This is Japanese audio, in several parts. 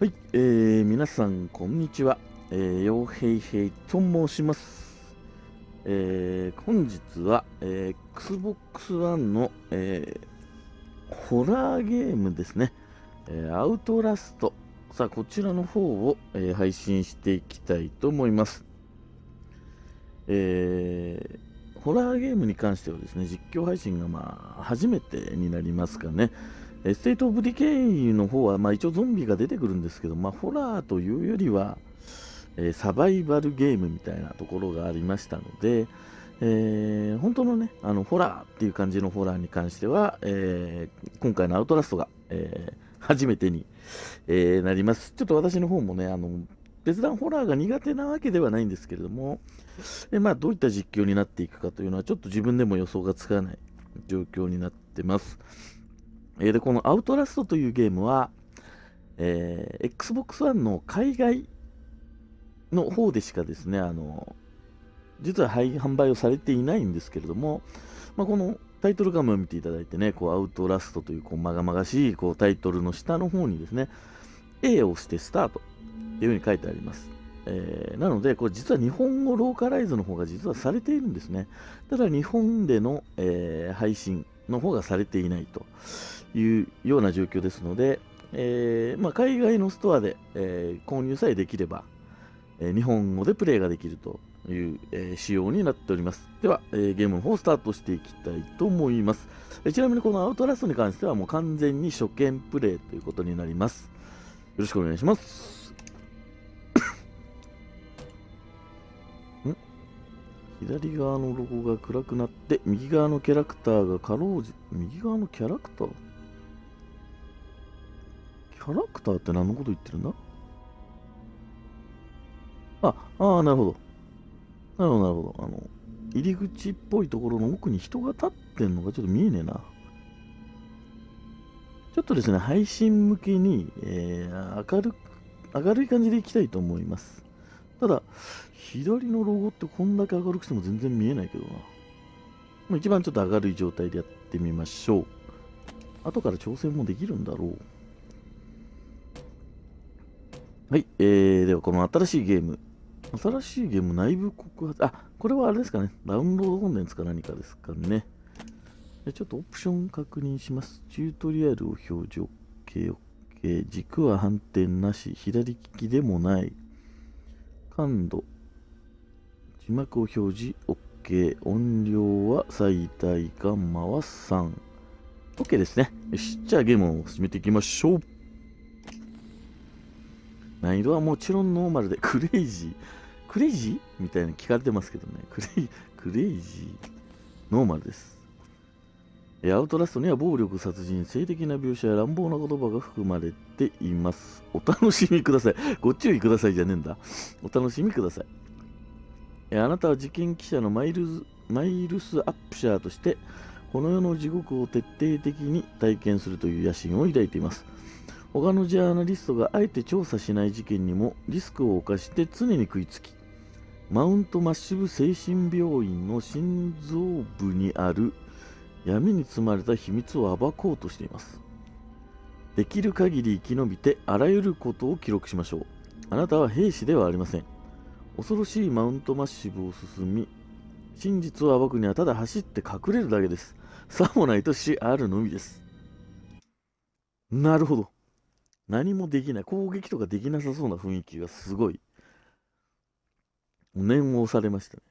はい、えー、皆さんこんにちは、えー、ようへいへいと申します、えー、本日は、えー、Xbox One の、えー、ホラーゲームですね、えー、アウトラスト。さあこちらの方を、えー、配信していきたいと思います。えー、ホラーゲームに関してはですね実況配信がまあ初めてになりますかね。え State of Decay の方は、まあ、一応ゾンビが出てくるんですけど、まあ、ホラーというよりは、えーサバイバルゲームみたいなところがありましたので、えー本当のね、あのホラーっていう感じのホラーに関しては、えー今回の Outlast が、えー初めてに、えーなります。ちょっと私の方もね、あの別段ホラーが苦手なわけではないんですけれども、えまあ、どういった実況になっていくかというのは、ちょっと自分でも予想がつかない状況になってます。えで、このアウトラストというゲームは、えー Xbox One の海外の方でしかですね、あの、実は販販売をされていないんですけれども、まあ、このタイトル画面を見ていただいてね、こうアウトラストというこうまがまがしいこうタイトルの下の方にですね、A を押してスタートっていうふうに書いてあります。えーなので、これ実は日本語ローカライズの方が実はされているんですね。ただ日本での、えー配信の方がされていないというような状況ですので、えーまあ、海外のストアで、えー購入さえできれば、えー日本語でプレイができるという、えー仕様になっております。では、えーゲームの方スタートしていきたいと思います。えーちなみにこのアウトラストに関してはもう完全に初見プレイということになります。よろしくお願いします。左側のロゴが暗くなって、右側のキャラクターがかろうじ、右側のキャラクター？ャラクターって何のこと言ってるんだ？あ、ああ、なるほど。なるほど、なるほど。あの、入り口っぽいところの奥に人が立ってんのがちょっと見えねえな。ちょっとですね、配信向けに、えー明る、明るい感じでいきたいと思います。ただ、左のロゴってこんだけ明るくしても全然見えないけどな。一番ちょっと明るい状態でやってみましょう。後から調整もできるんだろう。はい、えー、ではこの新しいゲーム。新しいゲーム内部告発。あ、これはあれですかね。ダウンロードコンテンツか？何かですかね。ちょっとオプション確認します。チュートリアルを表示 OK、OK。軸は反転なし。左利きでもない。感度。字幕を表示 OK。音量は最大ガンマは3。OK ですね。よし。じゃあゲームを進めていきましょう。難易度はもちろんノーマルで、クレイジー。クレイジー？みたいな聞かれてますけどね。クレイ、クレイジー？ノーマルです。アウトラストには暴力、殺人、性的な描写や乱暴な言葉が含まれています。お楽しみください。ご注意くださいじゃねえんだ。お楽しみください。えあなたは事件記者のマイルズマイルス・アップシャーとして、この世の地獄を徹底的に体験するという野心を抱いています。他のジャーナリストがあえて調査しない事件にもリスクを冒して常に食いつき、マウントマッシブ精神病院の心臓部にある闇に包まれた秘密を暴こうとしています。できる限り生き延びてあらゆることを記録しましょう。あなたは兵士ではありません。恐ろしいマウントマッシブを進み、真実を暴くにはただ走って隠れるだけです。さもないと死あるのみです。なるほど。何もできない。攻撃とかできなさそうな雰囲気がすごい。念を押されましたね。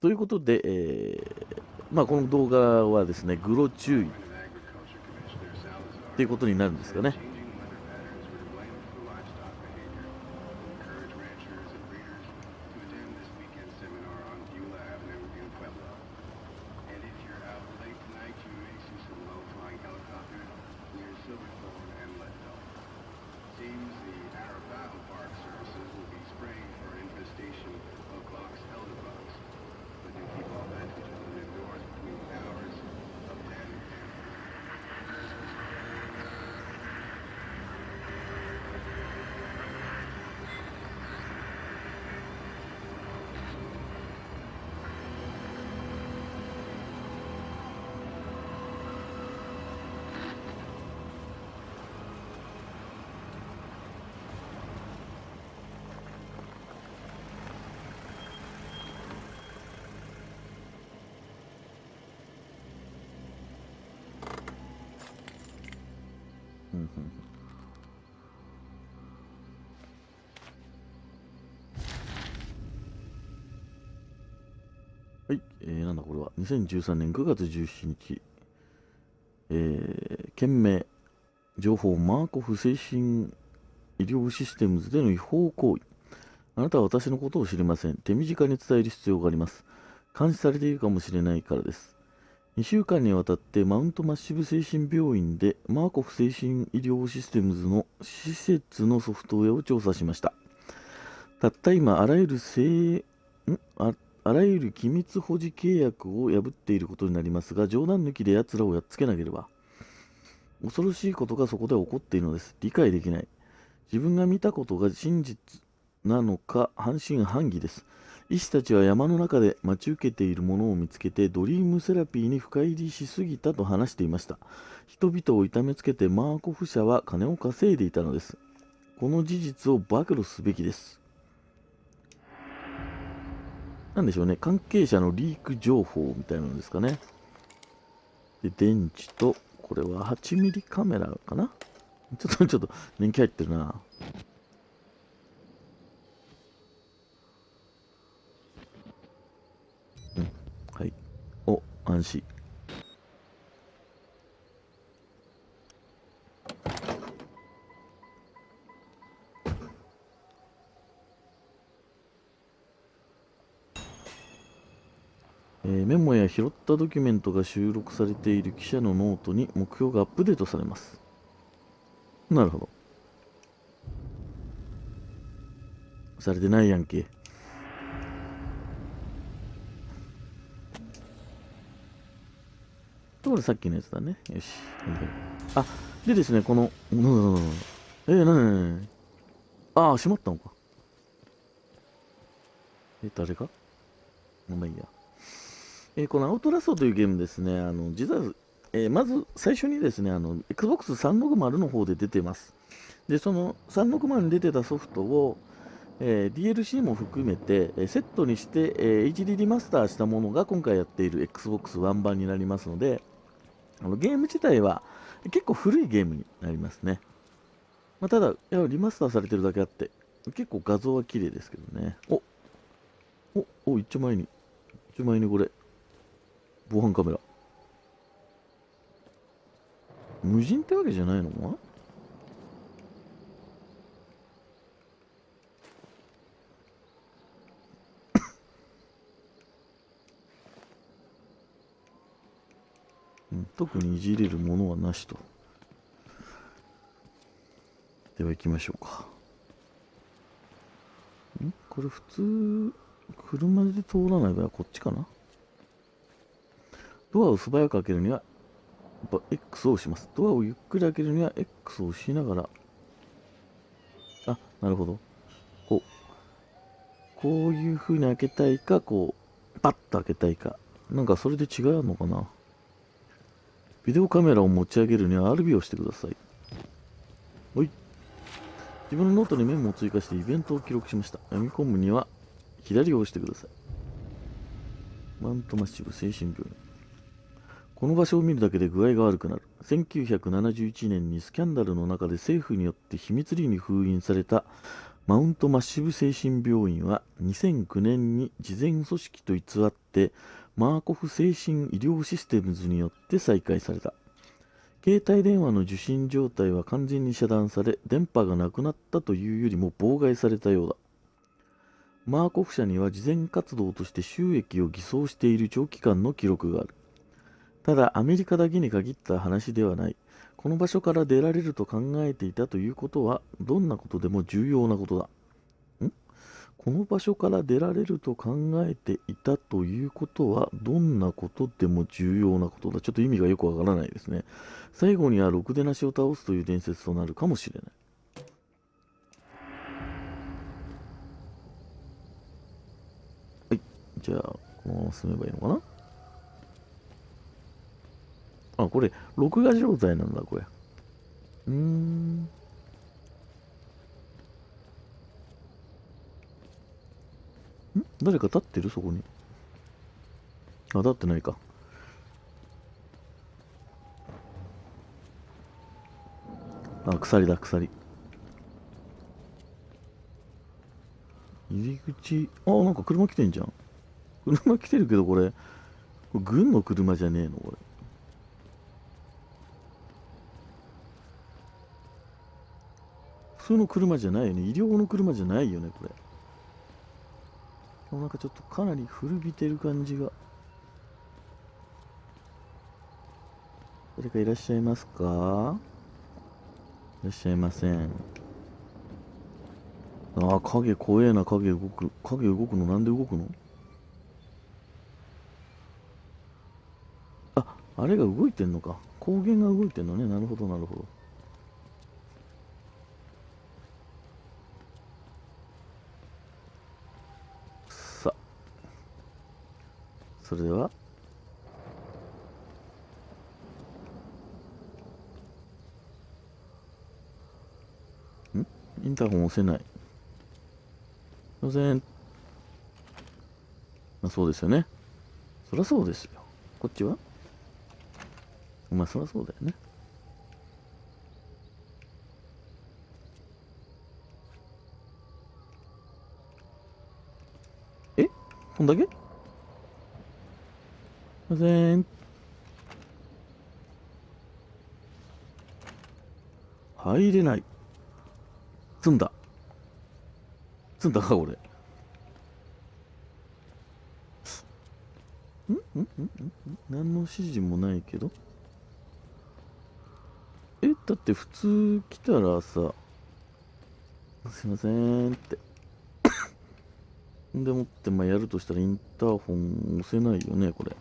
ということで、えーまあ、この動画はですね、グロ注意っていうことになるんですかね。はい、えー、なんだこれは。2013年9月17日、えー、件名情報マーコフ精神医療システムズでの違法行為。あなたは私のことを知りません。手短に伝える必要があります。監視されているかもしれないからです。2週間にわたってマウントマッシブ精神病院でマーコフ精神医療システムズの施設のソフトウェアを調査しました。たった今あらゆる性ん？ああらゆる機密保持契約を破っていることになりますが冗談抜きで奴らをやっつけなければ。恐ろしいことがそこで起こっているのです。理解できない。自分が見たことが真実なのか半信半疑です。医師たちは山の中で待ち受けているものを見つけてドリームセラピーに深入りしすぎたと話していました。人々を痛めつけてマーコフ社は金を稼いでいたのです。この事実を暴露すべきです。なんでしょうね。関係者のリーク情報みたいなのですかね。で電池とこれは8ミリカメラかな。ちょっとちょっと年季入ってるなうんはいお安心えーメモや拾ったドキュメントが収録されている記者のノートに目標がアップデートされます。なるほど。されてないやんけ。これさっきのやつだね。よし。あ、でですね、この、うんうんうんえー、なにああ、閉まったのか。え、誰がまあいいや。えーこのアウトラストというゲームですね、あの実は、えーまず最初にですね、あの Xbox360 の方で出てます。で、その360に出てたソフトを、えー DLC も含めて、えーセットにして、えー HD リマスターしたものが今回やっている Xbox One 版になりますので、あのゲーム自体は結構古いゲームになりますね。まあ、ただ、リマスターされてるだけあって、結構画像は綺麗ですけどね。おおお、一丁前に、一丁前にこれ、防犯カメラ無人ってわけじゃないの特にいじれるものはなしとでは行きましょうかん？これ普通車で通らない場合はこっちかな？ドアを素早く開けるには、やっぱ X を押します。ドアをゆっくり開けるには X を押しながら、あ、なるほど。こう、こういう風に開けたいか、こう、パッと開けたいか。なんかそれで違うのかな？ビデオカメラを持ち上げるには RB をしてください。ほい。自分のノートにメモを追加してイベントを記録しました。読み込むには左を押してください。マウントマッシブ精神病院。この場所を見るだけで具合が悪くなる。1971年にスキャンダルの中で政府によって秘密裏に封印されたマウントマッシブ精神病院は2009年に事前組織と偽ってマーコフ精神医療システムズによって再開された。携帯電話の受信状態は完全に遮断され、電波がなくなったというよりも妨害されたようだ。マーコフ社には慈善活動として収益を偽装している長期間の記録がある。ただ、アメリカだけに限った話ではない。この場所から出られると考えていたということは、どんなことでも重要なことだ。この場所から出られると考えていたということは、どんなことでも重要なことだ。ちょっと意味がよくわからないですね。最後にはろくでなしを倒すという伝説となるかもしれない。はい。じゃあ、このまま進めばいいのかな？あ、これ、録画状態なんだ、これ。うーん。誰か立ってる？そこに。あ、立ってないか。あ鎖だ鎖。入り口。あなんか車来てんじゃん。車来てるけどこれ。これ軍の車じゃねえの？これ。普通の車じゃないよね。医療の車じゃないよねこれ。もなんかちょっとかなり古びてる感じが。誰かいらっしゃいますか？いらっしゃいません。ああ影怖えな影動く。影動くの？なんで動くの？ああれが動いてんのか。光源が動いてんのね。なるほどなるほど。それでは。ん？インターホン押せない。すいません。まあそうですよね。そりゃそうですよ。こっちは？まあそりゃそうだよね。え？こんだけ？ません入れない。積んだ。積んだか俺。んん？ん？ん？ん？何の指示もないけど。えだって普通来たらさすいませんって。でもってまあやるとしたらインターホン押せないよねこれ。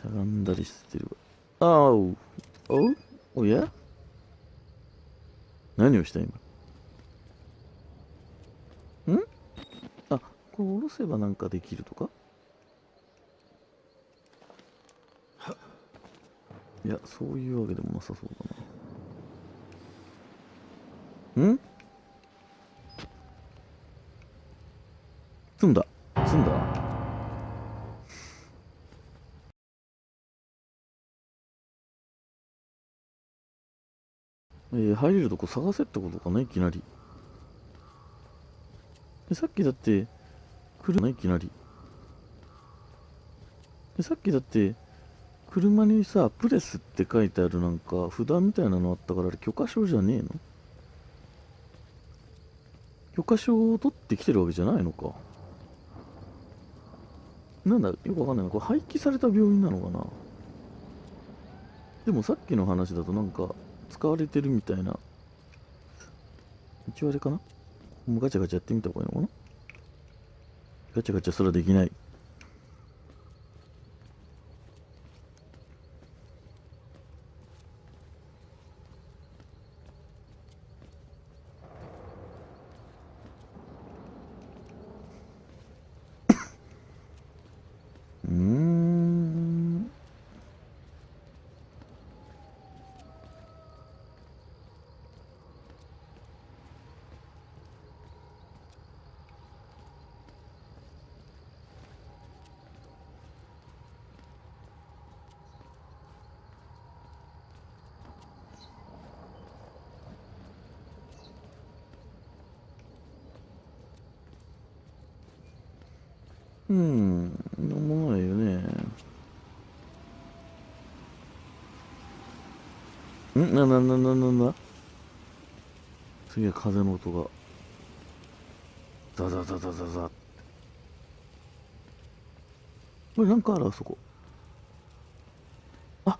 しゃがんだりしてる。ああおおおや？何をした今？ん？あこれ下ろせばなんかできるとか？いやそういうわけでもなさそうだな。ん？えー、入れるとこ探せってことかないきなり。えさっきだって来るないきなり。えさっきだって車にさプレスって書いてあるなんか札みたいなのあったからあれ許可証じゃねえの？許可証を取ってきてるわけじゃないのか。なんだよくわかんないな。これ廃棄された病院なのかな？でもさっきの話だとなんか使われてるみたいな。一応あれかな？もうガチャガチャやってみた方がいいのかな？ガチャガチャすらできない。うん、なんもないよね。ん？な、な、な、な、な、な？すげえ風の音が。ザザザザザザ。これなんかあるあそこ。あ、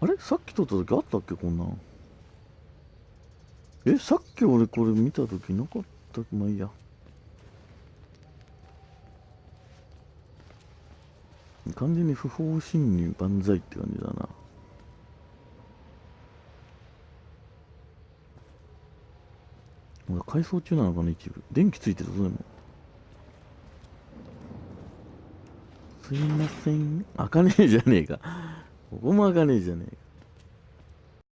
あれ？さっき撮った時あったっけ？こんなん。え、さっき俺これ見た時なかった？まあいいや。完全に不法侵入万歳って感じだな。まだ改装中なのかな、一部。電気ついてるぞ、でも。すいません。開かねえじゃねえか。ここも開かねえじゃねえか。